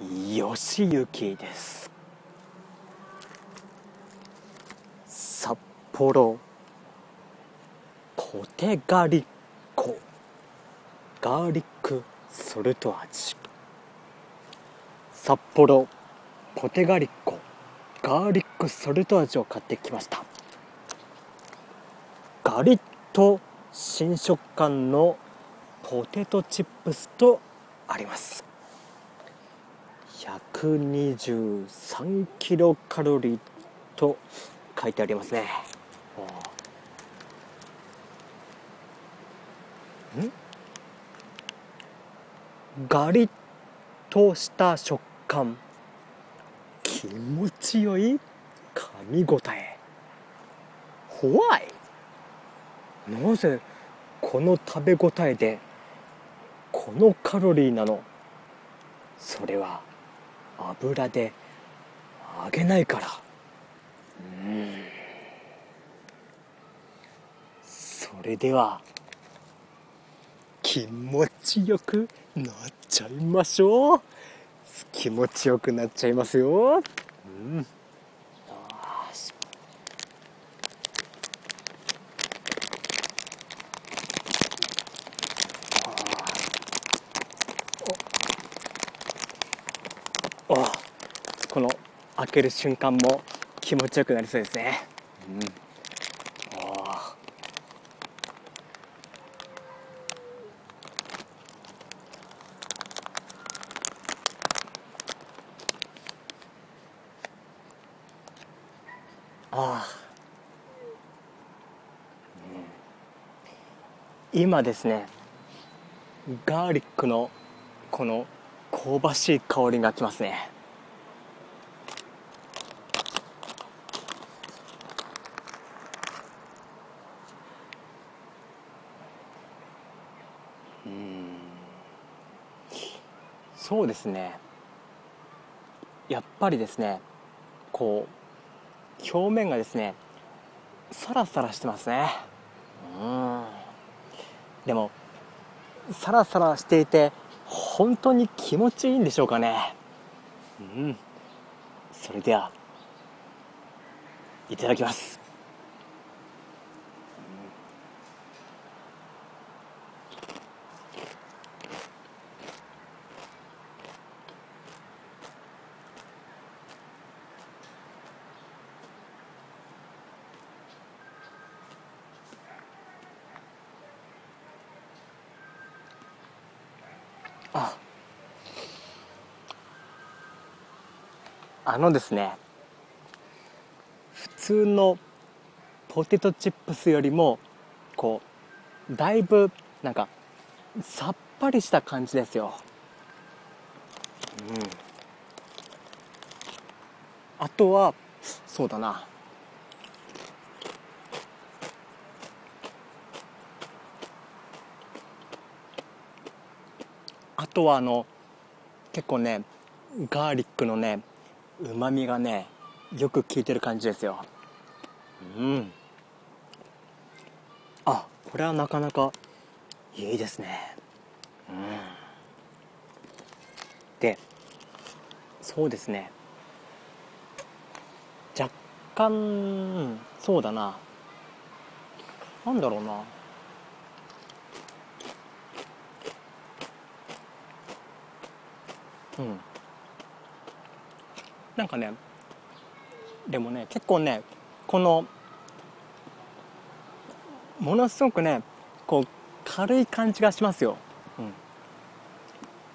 吉行です。札幌ポテガリッコガーリックソルト味。札幌ポテガリッコガーリックソルト味を買ってきました。ガリッと新食感のポテトチップスとあります。123キロカロリーと書いてありますね。ガリッとした食感。気持ちよい噛み応え。ホワイなぜこの食べ応えでこのカロリーなの？それは油で揚げないから。うん。それでは気持ちよくなっちゃいましょう。気持ちよくなっちゃいますよ。うん。この開ける瞬間も気持ちよくなりそうですね、うん、ああ、うん、今ですねガーリックのこの香ばしい香りがきますね。そうですね。やっぱりですねこう表面がですねサラサラしてますね。うん。でもサラサラしていて本当に気持ちいいんでしょうかね。うん。それではいただきます。あのですね普通のポテトチップスよりもこうだいぶなんかさっぱりした感じですよ。うん。あとはそうだな。あとはあの結構ねガーリックのねうまみがねよく効いてる感じですよ。うん。あこれはなかなかいいですね。うん。でそうですね。若干そうだな。なんだろうな。うんなんかねでもね結構ねこのものすごくねこう軽い感じがしますよ、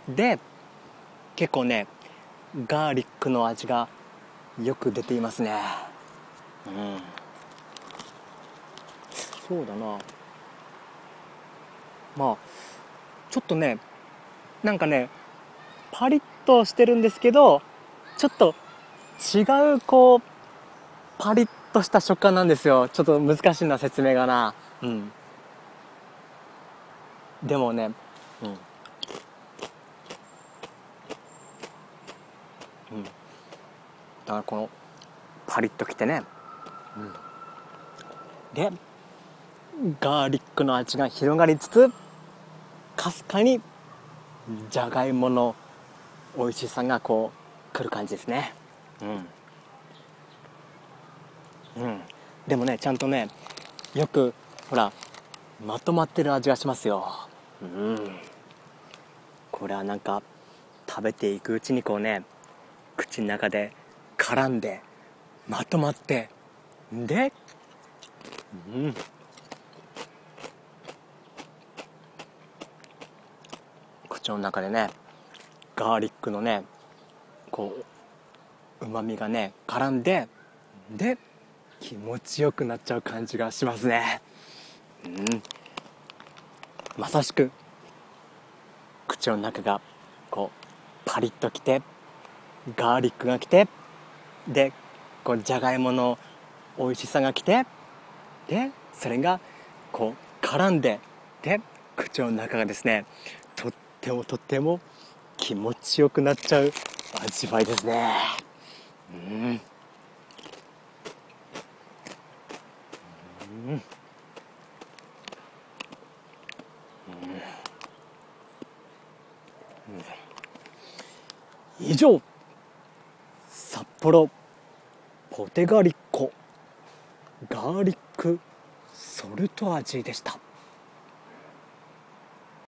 うん、で結構ねガーリックの味がよく出ていますね。うん。そうだな。まあちょっとねなんかねパリッとしてるんですけどちょっと違うこうパリッとした食感なんですよ。ちょっと難しいな説明がな。うん。でもねうん。うん。だからこのパリッときてね。うん。でガーリックの味が広がりつつかすかにじゃがいもの美味しさがこうくる感じですねうん。うん。でもねちゃんとねよくほらまとまってる味がしますよ。うん。これはなんか食べていくうちにこうね口の中で絡んでまとまってでうん。口の中でねガーリックのねこううまみがね絡んでで気持ちよくなっちゃう感じがしますね。うん。まさしく口の中がこうパリッときてガーリックがきてでこうじゃがいもの美味しさがきてでそれがこう絡んでで口の中がですねとってもとっても気持ちよくなっちゃう味わいですね。うん。うん以上札幌ポテガリッコガーリックソルト味でした。